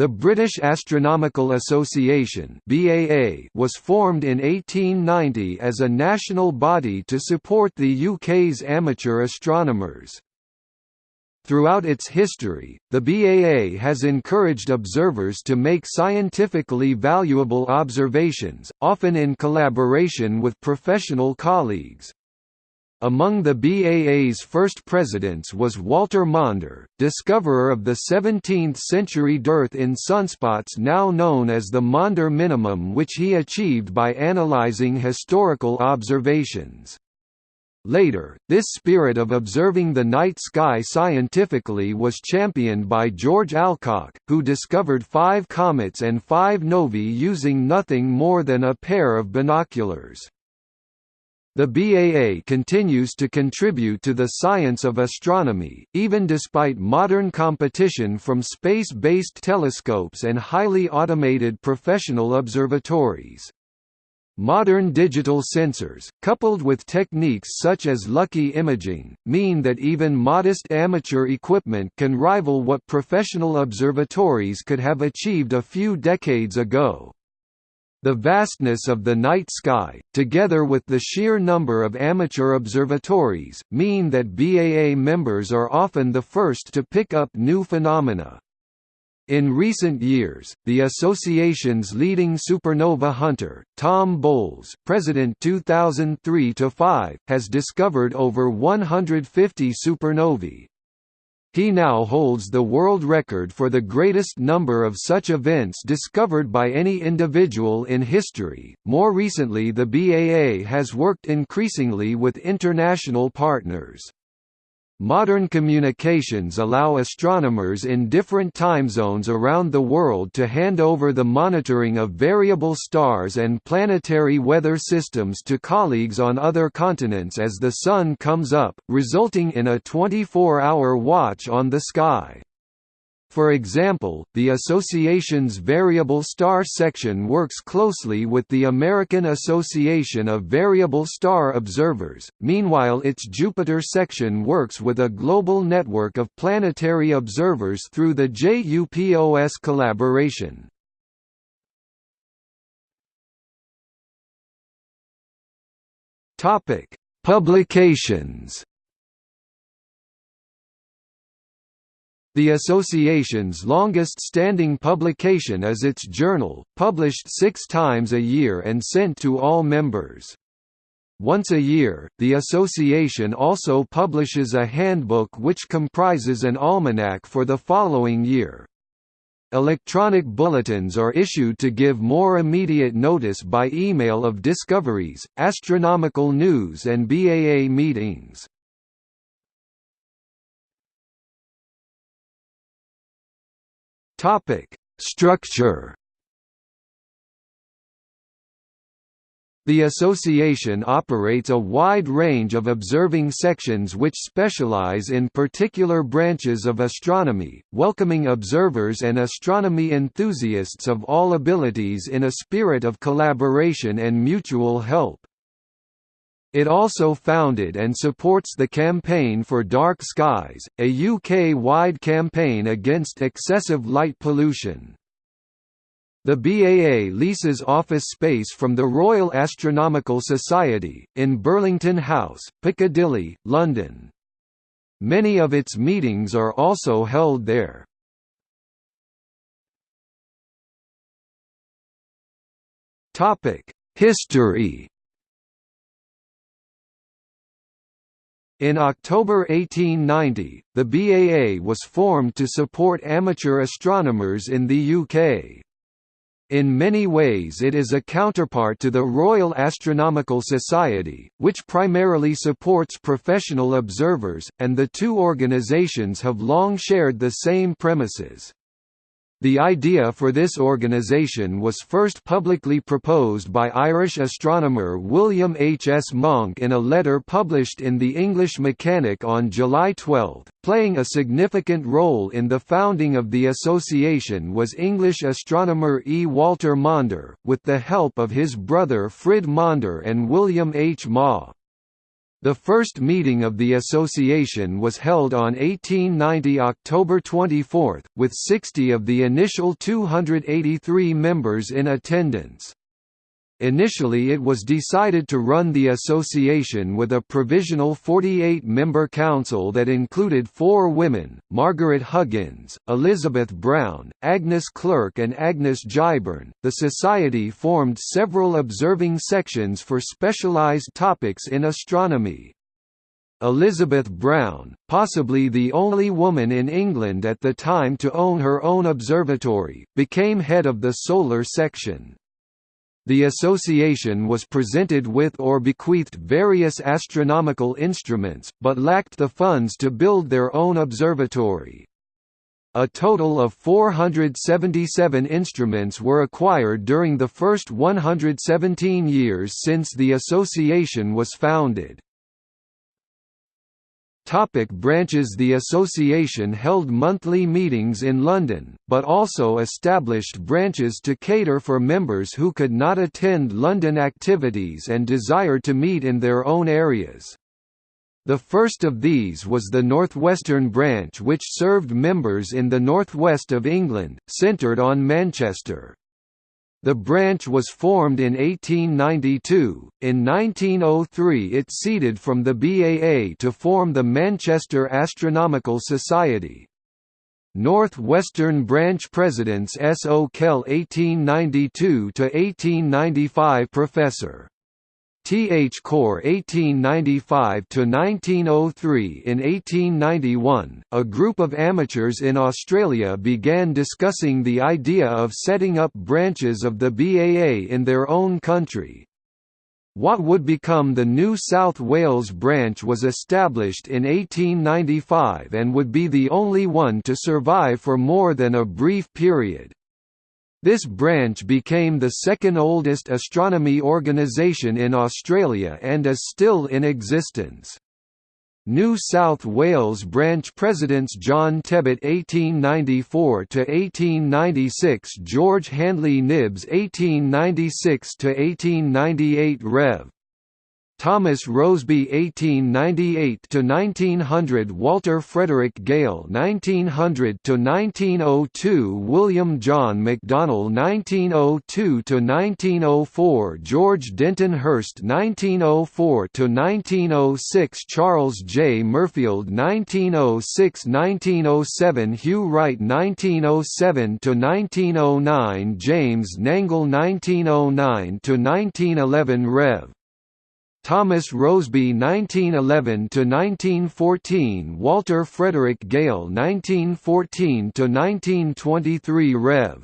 The British Astronomical Association (BAA) was formed in 1890 as a national body to support the UK's amateur astronomers. Throughout its history, the BAA has encouraged observers to make scientifically valuable observations, often in collaboration with professional colleagues. Among the BAA's first presidents was Walter Maunder, discoverer of the 17th-century dearth in sunspots now known as the Maunder minimum which he achieved by analyzing historical observations. Later, this spirit of observing the night sky scientifically was championed by George Alcock, who discovered five comets and five novae using nothing more than a pair of binoculars. The BAA continues to contribute to the science of astronomy, even despite modern competition from space-based telescopes and highly automated professional observatories. Modern digital sensors, coupled with techniques such as lucky imaging, mean that even modest amateur equipment can rival what professional observatories could have achieved a few decades ago. The vastness of the night sky, together with the sheer number of amateur observatories, mean that BAA members are often the first to pick up new phenomena. In recent years, the association's leading supernova hunter, Tom Boles president 2003 to 5, has discovered over 150 supernovae, he now holds the world record for the greatest number of such events discovered by any individual in history. More recently, the BAA has worked increasingly with international partners. Modern communications allow astronomers in different time zones around the world to hand over the monitoring of variable stars and planetary weather systems to colleagues on other continents as the Sun comes up, resulting in a 24-hour watch on the sky. For example, the association's Variable Star section works closely with the American Association of Variable Star Observers, meanwhile its Jupiter section works with a global network of planetary observers through the JUPOS collaboration. Publications The association's longest-standing publication is its journal, published six times a year and sent to all members. Once a year, the association also publishes a handbook which comprises an almanac for the following year. Electronic bulletins are issued to give more immediate notice by email of discoveries, astronomical news and BAA meetings. Topic: Structure. The association operates a wide range of observing sections which specialize in particular branches of astronomy, welcoming observers and astronomy enthusiasts of all abilities in a spirit of collaboration and mutual help. It also founded and supports the Campaign for Dark Skies, a UK-wide campaign against excessive light pollution. The BAA leases office space from the Royal Astronomical Society, in Burlington House, Piccadilly, London. Many of its meetings are also held there. History In October 1890, the BAA was formed to support amateur astronomers in the UK. In many ways it is a counterpart to the Royal Astronomical Society, which primarily supports professional observers, and the two organisations have long shared the same premises. The idea for this organisation was first publicly proposed by Irish astronomer William H. S. Monck in a letter published in the English Mechanic on July 12. Playing a significant role in the founding of the association was English astronomer E. Walter Maunder, with the help of his brother Frid Maunder and William H. Maw. The first meeting of the association was held on 1890 October 24, with 60 of the initial 283 members in attendance. Initially it was decided to run the association with a provisional 48-member council that included four women, Margaret Huggins, Elizabeth Brown, Agnes Clerke and Agnes Giberne. The society formed several observing sections for specialized topics in astronomy. Elizabeth Brown, possibly the only woman in England at the time to own her own observatory, became head of the solar section. The association was presented with or bequeathed various astronomical instruments, but lacked the funds to build their own observatory. A total of 477 instruments were acquired during the first 117 years since the association was founded. Topic branches The association held monthly meetings in London, but also established branches to cater for members who could not attend London activities and desired to meet in their own areas. The first of these was the Northwestern branch which served members in the northwest of England, centred on Manchester. The branch was formed in 1892. In 1903, it ceded from the BAA to form the Manchester Astronomical Society. North-Western Branch Presidents S. O. Kell 1892 to 1895 Professor T. H. Corps 1895–1903 In 1891, a group of amateurs in Australia began discussing the idea of setting up branches of the BAA in their own country. What would become the New South Wales branch was established in 1895 and would be the only one to survive for more than a brief period. This branch became the second oldest astronomy organisation in Australia and is still in existence. New South Wales branch presidents John Tebbutt 1894 to 1896, George Handley Knibbs 1896 to 1898, Rev. Thomas Roseby 1898 to 1900 Walter Frederick Gale 1900 to 1902 William John McDonnell 1902 to 1904 George Denton Hirst 1904 to 1906 Charles J. Merfield (1906–1907), Hugh Wright 1907 to 1909 James Nangle 1909 to 1911 Rev. Thomas Roseby 1911 to 1914 Walter Frederick Gale 1914 to 1923 Rev.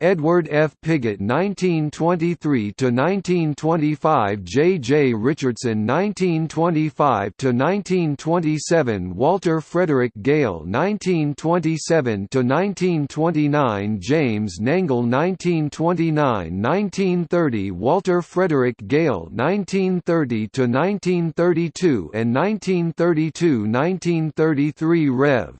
Edward F. Pigot 1923–1925 J. J. Richardson 1925–1927 Walter Frederick Gale 1927–1929 James Nangle 1929–1930 Walter Frederick Gale 1930–1932 and 1932–1933 Rev.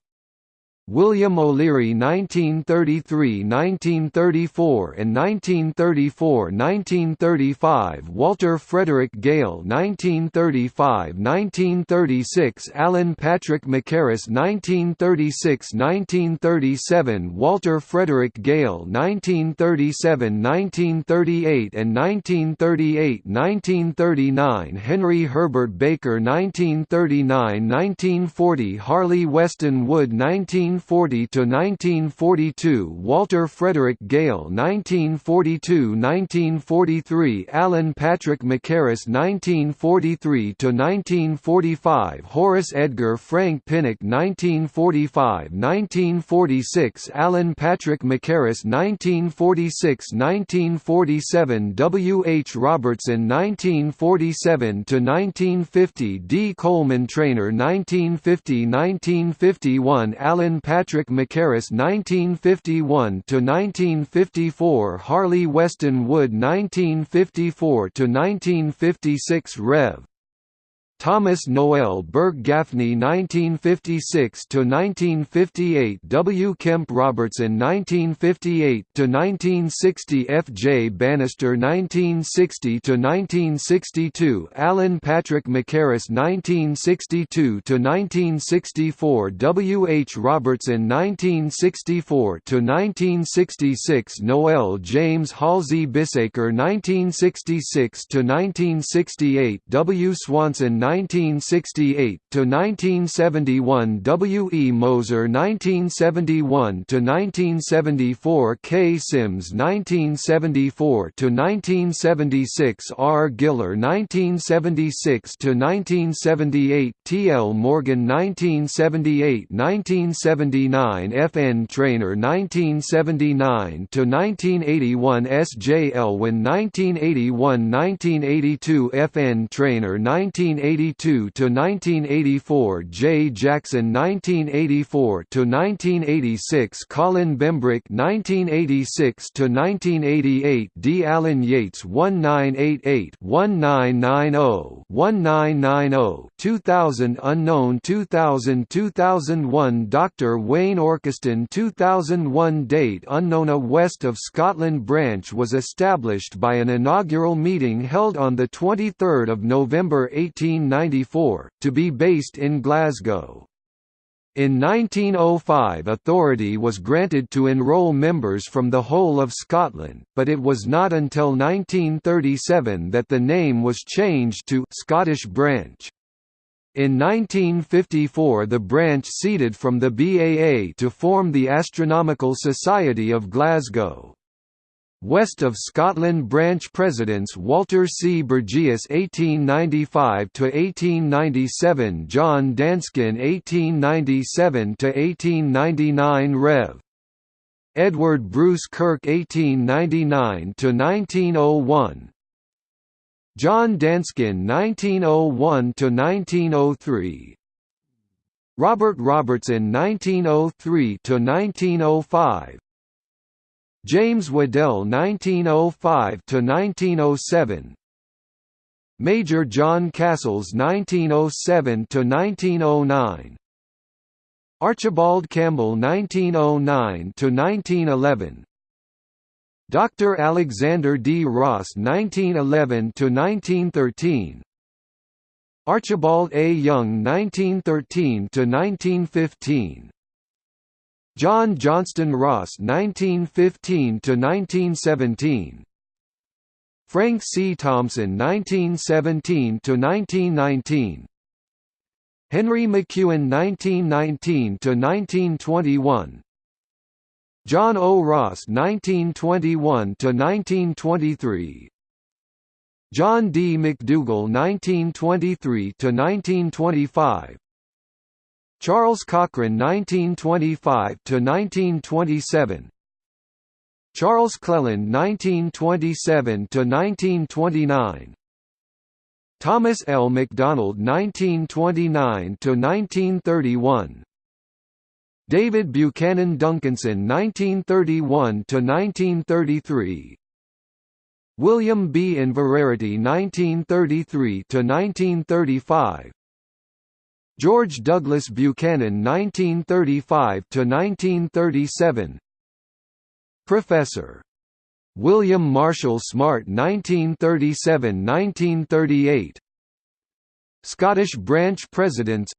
William O'Leary 1933–1934 and 1934–1935 Walter Frederick Gale 1935–1936 Alan Patrick Mackerras 1936–1937 Walter Frederick Gale 1937–1938 and 1938–1939 Henry Herbert Baker 1939–1940 Harley Weston Wood 19 1940 to 1942 Walter Frederick Gale 1942-1943 Alan Patrick Mackerras 1943 to 1945 Horace Edgar Frank Pinnock 1945-1946 Alan Patrick Mackerras 1946-1947 W. H. Robertson 1947 to 1950 D. Coleman Trainer 1950-1951 Alan Patrick Mackerras 1951–1954 Harley Weston Wood 1954–1956 Rev. Thomas Noel Burke Gaffney 1956 to 1958 W. Kemp Robertson 1958 to 1960 F. J. Bannister 1960 to 1962 Alan Patrick Mackerras 1962 to 1964 W. H. Robertson 1964 to 1966 Noel James Halsey Bisacre 1966 to 1968 W. Swanson 1968 to 1971 W. E. Moser 1971 to 1974 K. Sims 1974 to 1976 R. Giller 1976 to 1978 T. L. Morgan 1978–1979 F. N. Trainer 1979 to 1981 S. J. Elwin 1981–1982 F. N. Trainer 1980 1982 to 1984 J. Jackson 1984 to 1986 Colin Bembrick 1986 to 1988 D. Alan Yates 1988 1990 1990 2000 unknown 2000 2001 Dr Wayne Orchiston 2001 date unknown a West of Scotland branch was established by an inaugural meeting held on the 23rd of November 18 1994, to be based in Glasgow. In 1905 authority was granted to enrol members from the whole of Scotland, but it was not until 1937 that the name was changed to Scottish Branch. In 1954 the branch ceded from the BAA to form the Astronomical Society of Glasgow. West of Scotland branch presidents Walter C. Burgess (1895–1897), John Danskin (1897–1899), Rev. Edward Bruce Kirk (1899–1901), John Danskin (1901–1903). Robert Robertson 1903–1905 James Waddell 1905 to 1907 Major John Castles 1907 to 1909 Archibald Campbell 1909 to 1911 Dr. Alexander D. Ross 1911 to 1913 Archibald A. Young 1913–1915 John Johnston Ross 1915 to 1917 Frank C. Thompson 1917 to 1919 Henry McEwen 1919 to 1921 John O. Ross 1921 to 1923 John D. McDougall 1923–1925 Charles Cochrane 1925–1927 Charles Cleland 1927–1929 Thomas L. MacDonald 1929–1931 David Buchanan Duncanson 1931–1933 William B. Inverarity 1933–1935 George Douglas Buchanan 1935–1937 Professor. William Marshall Smart 1937–1938 Scottish Branch Presidents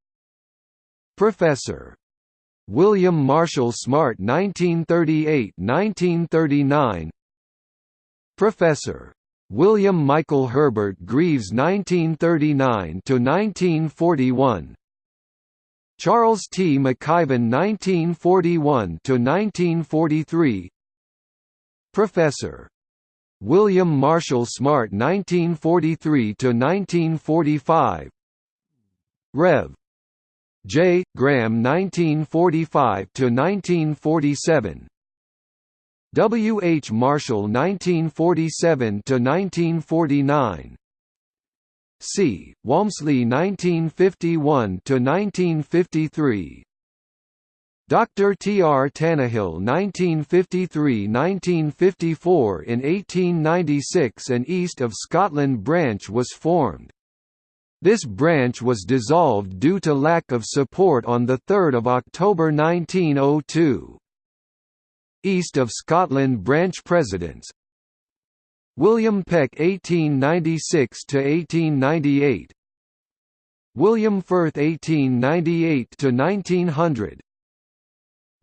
Professor. William Marshall Smart 1938–1939 Professor. William Michael Herbert Greaves 1939–1941 Charles T. McIvan 1941–1943 Professor. William Marshall Smart 1943–1945 Rev. J. Graham 1945–1947 W. H. Marshall 1947–1949 C. Walmsley 1951–1953 Dr. T. R. Tannahill 1953–1954 In 1896 an East of Scotland branch was formed. This branch was dissolved due to lack of support on 3 October 1902. East of Scotland branch presidents William Peck 1896 to 1898 William Firth 1898 to 1900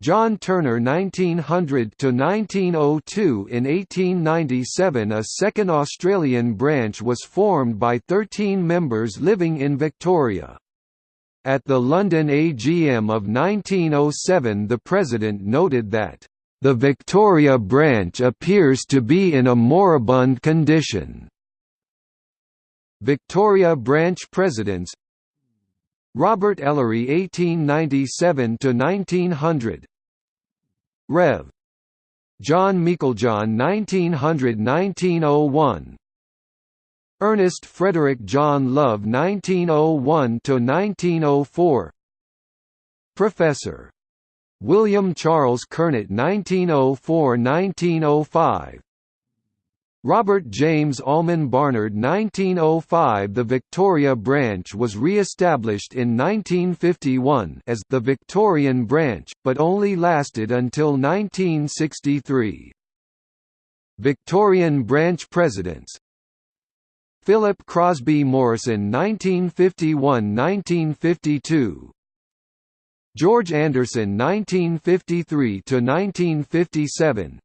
John Turner 1900 to 1902 In 1897 a second Australian branch was formed by 13 members living in Victoria. At the London AGM of 1907 the President noted that, "...the Victoria branch appears to be in a moribund condition." Victoria branch presidents Robert Ellery 1897 to 1900 Rev. John Meiklejohn 1900–1901 Ernest Frederick John Love 1901–1904 Professor. William Charles Kernot 1904–1905 Robert James Almon Barnard 1905 The Victoria branch was re-established in 1951 as the Victorian branch, but only lasted until 1963. Victorian branch presidents. Philip Crosby Morrison 1951–1952 George Anderson 1953 to 1957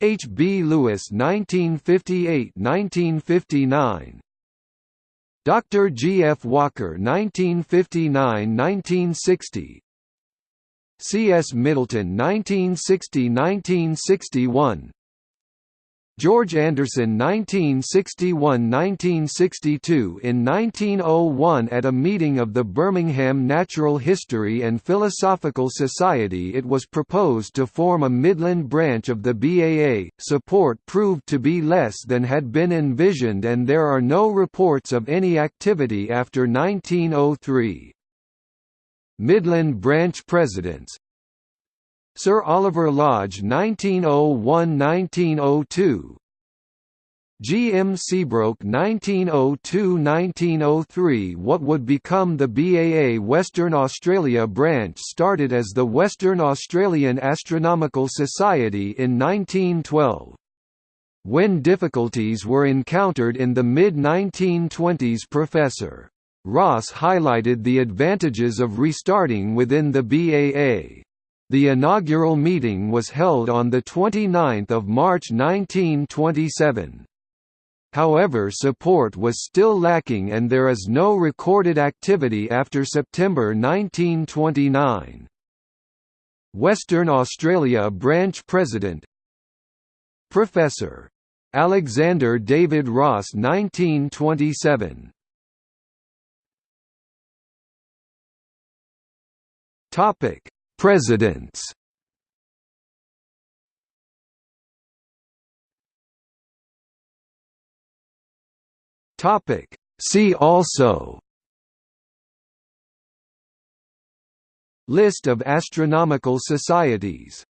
H. B. Lewis 1958–1959 Dr. G. F. Walker 1959–1960 C. S. Middleton 1960–1961 George Anderson 1961–1962 In 1901 at a meeting of the Birmingham Natural History and Philosophical Society it was proposed to form a Midland branch of the BAA. Support proved to be less than had been envisioned and there are no reports of any activity after 1903. Midland branch presidents, Sir Oliver Lodge 1901–1902 G. M. Seabroke 1902–1903 What would become the BAA Western Australia branch started as the Western Australian Astronomical Society in 1912. When difficulties were encountered in the mid-1920s Professor. Ross highlighted the advantages of restarting within the BAA. The inaugural meeting was held on 29 March 1927. However support was still lacking and there is no recorded activity after September 1929. Western Australia Branch President Professor. Alexander David Ross 1927 Topic Presidents. See also. List of astronomical societies